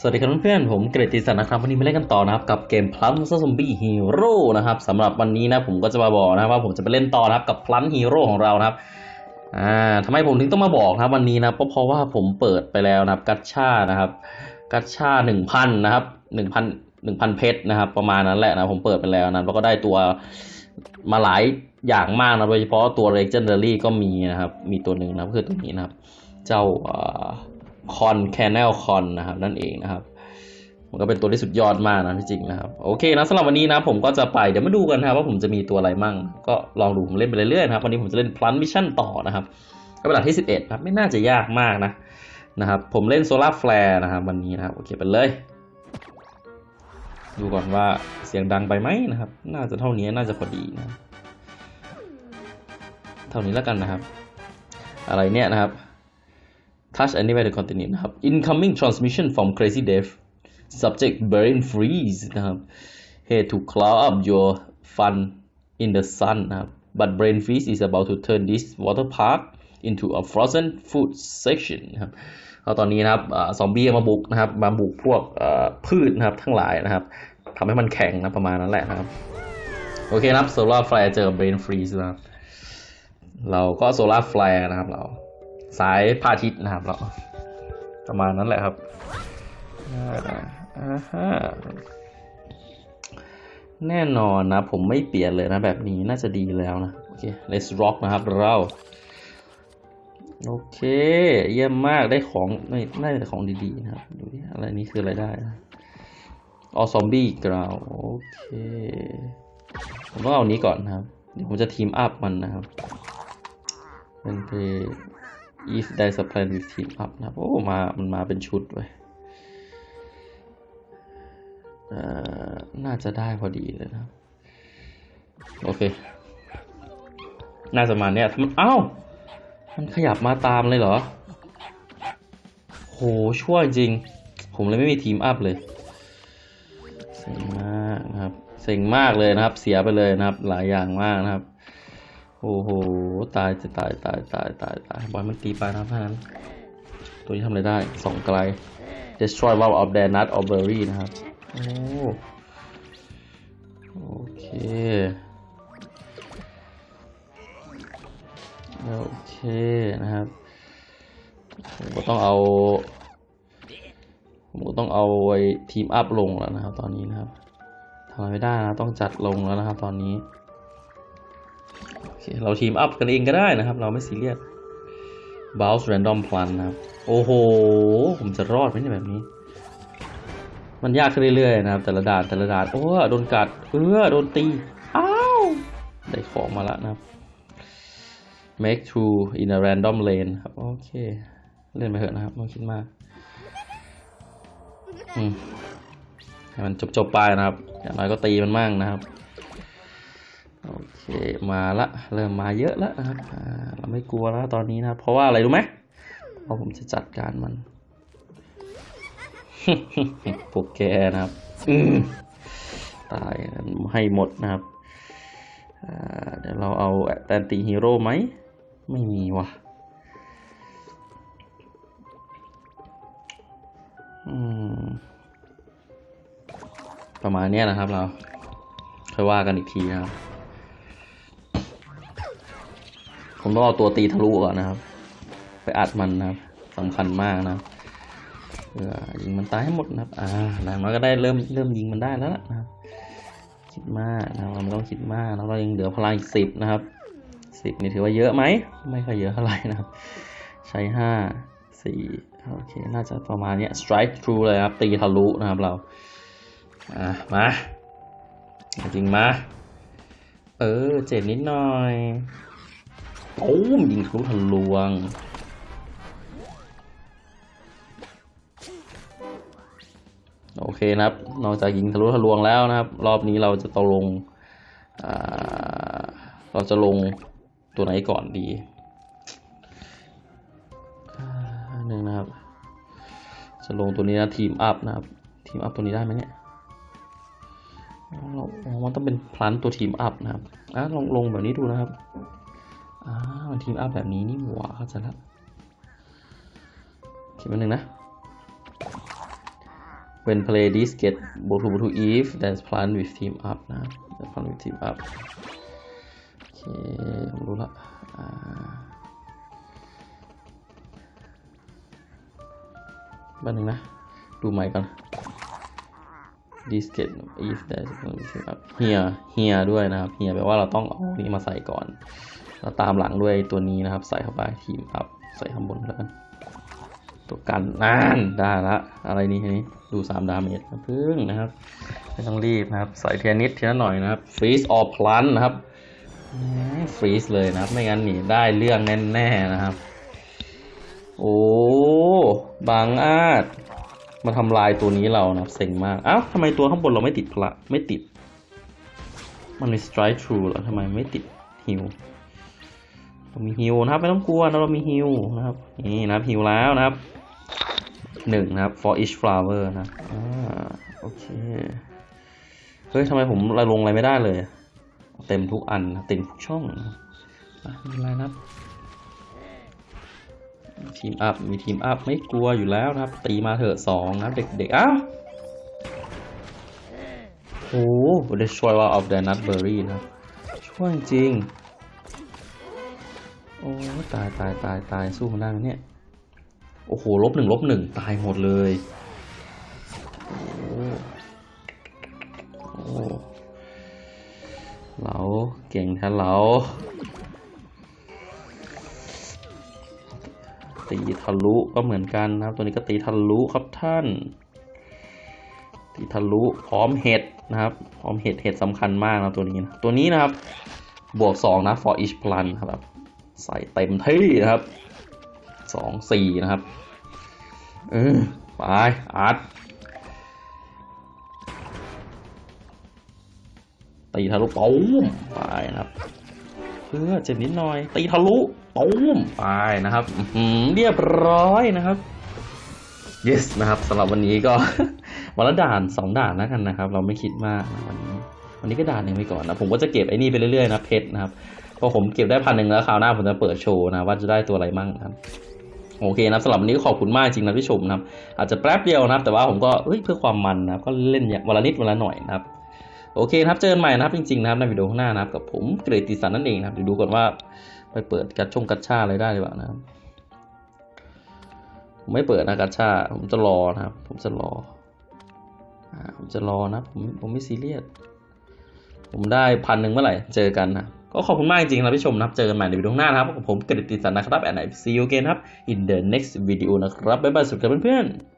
สวัสดีครับเพื่อนๆผมเกรติสันนะครับวันนี้มาเล่นกันต่อนะครับกับเกม Plant Zombie Hero นะครับสำหรับวันนี้นะผมก็จะมาบอกนะครับว่าผมจะไปเล่นต่อนะครับกับ Plant Hero ของเรานะครับอ่าทำไมผมถึงต้องมาบอกนะวันนี้นะเพราะเพราะว่าผมเปิดไปแล้วนะครับกัชชานะครับกัชชาหนึ่งพันนะครับหนึ่งพันหนึ่งพันเพชรนะครับ ประมาณนั้นแหละนะผมเปิดไปแล้วนะแล้วก็ได้ตัวมาหลายอย่างมากนะโดยเฉพาะตัว Legendary ก็มีนะครับมีตัวหนึ่งนะคือตัวนี้นะครับ เจ้า Corn Kernel Corn นะครับนั่นเองนะครับ มันก็เป็นตัวที่สุดยอดมากนะที่จริงนะครับ โอเคนะสำหรับวันนี้นะผมก็จะไปเดี๋ยวมาดูกันนะว่าผมจะมีตัวอะไรมั่ง ก็ลองดูผมเล่นไปเรื่อยๆนะครับวันนี้ผมจะเล่น Plant Mission ต่อนะครับก็เป็นหลักที่ 11ครับไม่น่าจะยากมากนะนะครับผมเล่น Solar Flare นะครับวันนี้นะครับโอเคไปเลย ดูก่อนว่าเสียงดังไปไหมนะครับ น่าจะเท่านี้น่าจะพอดีนะ เท่านี้แล้วกันนะครับ อะไรเนี่ยนะครับ touch anywhere to continue นะครับ incoming transmission from crazy death subject brain freeze นะครับ hey to cloud up your fun in the sun นะครับ but brain freeze is about to turn this water park into a frozen food section นะครับเอาตอนนี้นะครับซอมบี้มาบุกนะครับ มาบุกพวกพืชนะครับทั้งหลายนะครับทำให้มันแข็งนะประมาณนั้นแหละนะครับ โอเคนะครับ solar flare เจอ brain freeze นะครับเราก็ solar flare นะครับเรา สายพาทิตนะครับเราประมาณนั้นแหละครับแน่นอนนะ ผมไม่เปลี่ยนเลยนะแบบนี้น่าจะดีแล้วนะ โอเค let's rock นะครับเรา โอเค เยี่ยมมากได้ของไม่ได้แต่ของดีๆนะครับ ดูดิอะไรนี้คืออะไรได้นะออซอมบี้กราวโอเค ผมต้องเอานี้ก่อนนะครับ เดี๋ยวผมจะทีมอัพมันนะครับ เป็นเพ if there is a plan with team up นะโอ้มา มันมาเป็นชุดเว้ยน่าจะได้พอดีเลยนะ โอเค น่าจะมาเนี้ยมันเอ้า มันขยับมาตามเลยเหรอ โห ชั่วจริง ผมเลยไม่มีทีมอัพเลย เซ็งมากนะครับ เซ็งมากเลยนะครับ เสียไปเลยนะครับ หลายอย่างมากนะครับ โอ้โห ตายจะตายตายตายตายตายบอลมันตีไปนะท่านั้นตัวนี้ทำอะไรได้สองไกล destroy one of the nut or berry นะครับ โอ้โอเคโอเคนะครับผมก็ต้องเอาผมก็ต้องเอาไว้ทีมอัพลงแล้วนะครับ ตอนนี้นะครับทำอะไรไม่ได้นะต้องจัดลงแล้วนะครับ ตอนนี้ เราทีมอัพกันเองก็ได้นะครับ เราไม่ซีเรียส bounce random plan นะครับ โอ้โห ผมจะรอดไหมเนี่ยแบบนี้ มันยากขึ้นเรื่อยๆนะครับ แต่ละด่านแต่ละด่านโอ้โดนกัดเออโดนตี อ้าว ได้ของมาแล้วนะครับ make true in a random lane ครับ โอเค เล่นไปเถอะนะครับไม่คิดมากอืมให้มันจบๆไปนะครับ อย่างน้อยก็ตีมันมั่งนะครับ โอเคมาละเริ่มมาเยอะแล้วนะครับเราไม่กลัวแล้วตอนนี้นะเพราะว่าอะไรรู้ไหมเพราะผมจะจัดการมันพวกแกนะครับตายให้หมดนะครับเดี๋ยวเราเอาแตนตีฮีโร่ไหม ไม่มีว่ะประมาณนี้นะครับเราค่อยว่ากันอีกทีนะครับ ผมต้องเอาตัวตีทะลุก่อนนะครับ ไปอัดมันนะครับสำคัญมากนะเพื่อยิงมันตายให้หมดนะครับ อ่าอย่างน้อยก็ได้เริ่มเริ่มยิงมันได้แล้วนะครับคิดมากนะครับเราไม่ต้องคิดมากแล้วเรายังเหลือพลังอีกสิบนะครับสิบนี่ถือว่าเยอะไหมไม่ค่อยเยอะเท่าไหร่นะครับ ใช้ห้าสี่โอเค น่าจะประมาณนี้ strike through เลยครับ ตีทะลุนะครับเรา อ่ามา จริงมา เออ เจ็ดนิดหน่อย โอ้มยิงทะลุทะลวง โอเคนะครับ นอกจากยิงทะลุทะลวงแล้วนะครับ รอบนี้เราจะตกลง เราจะลงตัวไหนก่อนดีหนึ่งนะครับ จะลงตัวนี้นะทีมอัพนะครับ ทีมอัพตัวนี้ได้ไหมเนี่ยเรามันต้องเป็นพลันตัวทีมอัพนะครับอะลองลงแบบนี้ดูนะครับ อ่ามันทีมอัพแบบนี้นี่หว่าเข้าใจแล้วคิดมาหนึ่งนะ when play this get go to go to if dance plan with team up นะ dance plan with team up โอเคผมรู้ละอ่าบ้านหนึ่งนะ ดูใหม่ก่อน this get if dance plan with team up here here ด้วยนะครับ here แปลว่าเราต้องเอานี้มาใส่ก่อน แล้วตามหลังด้วยตัวนี้นะครับ ใส่เข้าไป team up ใส่ข้างบนแล้วกันตัวกันนั่นได้ละอะไรนี่ทีนี้ดูสามดาเมจนะพึ่งนะครับไม่ต้องรีบนะครับ ใส่เทียนิดเทีละหน่อยนะครับฟรีซออพลันนะครับฟรีซเลยนะครับ ไม่งั้นหนีได้เรื่องแน่ๆนะครับ โอ้บางอาจมาทำลายตัวนี้เรานะครับเซ็งมากอ้าวทำไมตัวข้างบนเราไม่ติดพละไม่ติด มันมี strike true แล้วทำไมไม่ติดฮิว เรามีฮิวนะครับ ไม่ต้องกลัวนะเรามีฮิวนะครับ นี่นะฮิวแล้วนะครับหนึ่งนะครับ for each flower นะอ่าโอเค เฮ้ยทำไมผมระลงอะไรไม่ได้เลย เต็มทุกอันเต็มทุกช่องนะครับอะไม่เป็นไรนะครับทีมอัพมีทีมอัพไม่กลัวอยู่แล้วนะครับ ตีมาเถอะสองนะเด็กๆอ้าวโอ้โห destroy one of the nut berry นะช่วยจริง โอ้ตายตายตายตายสู้มันได้ไหมเนี่ย โอ้โหลบหนึ่งลบหนึ่งตายหมดเลยโอ้โอ้เหลาเก่งแท้เหลาตีทะลุก็เหมือนกันนะครับ ตัวนี้ก็ตีทะลุครับท่าน ตีทะลุพร้อมเห็ดนะครับ พร้อมเห็ดเห็ดสำคัญมากนะตัวนี้นะตัวนี้นะครับ บวกสองนะ for each plan ครับ ใส่เต็มที่นะครับสองสี่นะครับ เออไปอัดตีทะลุปุ้มไปนะครับเพื่อเจ็บนิดหน่อย ตีทะลุปุ้มไปนะครับเรียบร้อยนะครับ yes นะครับสำหรับวันนี้ก็วันละด่านสองด่านแล้วกันนะครับ เราไม่คิดมากนะวันนี้วันนี้ก็ด่านหนึ่งไปก่อนนะ ผมก็จะเก็บไอ้นี่ไปเรื่อยๆนะเพชรนะครับ พอผมเก็บได้พันหนึ่งแล้วคราวหน้าผมจะเปิดโชว์นะว่าจะได้ตัวอะไรมั่งนะครับโอเคนะครับสำหรับวันนี้ขอบคุณมากจริงนะที่ชมนะครับ อาจจะแป๊บเดียวนะครับ แต่ว่าผมก็เฮ้ยเพื่อความมันนะครับก็เล่นอย่างวันละนิดวันละหน่อยนะครับ โอเคนะครับเจอกันใหม่นะครับจริงๆนะครับในวิดีโอข้างหน้านะครับกับผมเกรติสันนั่นเองนะครับเดี๋ยวดูก่อนว่าไปเปิดกัดชงกัดชาอะไรได้หรือเปล่านะครับผมไม่เปิดนะกัดชาผมจะรอนะครับ ผมจะรออ่าผมจะรอนะผมผมไม่ซีเรียสผมได้พันหนึ่งเมื่อไหร่เจอกันนะ ก็ขอบคุณมากจริงๆนะพี่ชมนะครับ เจอกันใหม่ในวิดีโอหน้านะครับกับผมกฤติสันนะครับแอนไอซีโอเกนครับ in the next video นะครับ บ๊ายบายสุดครับเพื่อนๆ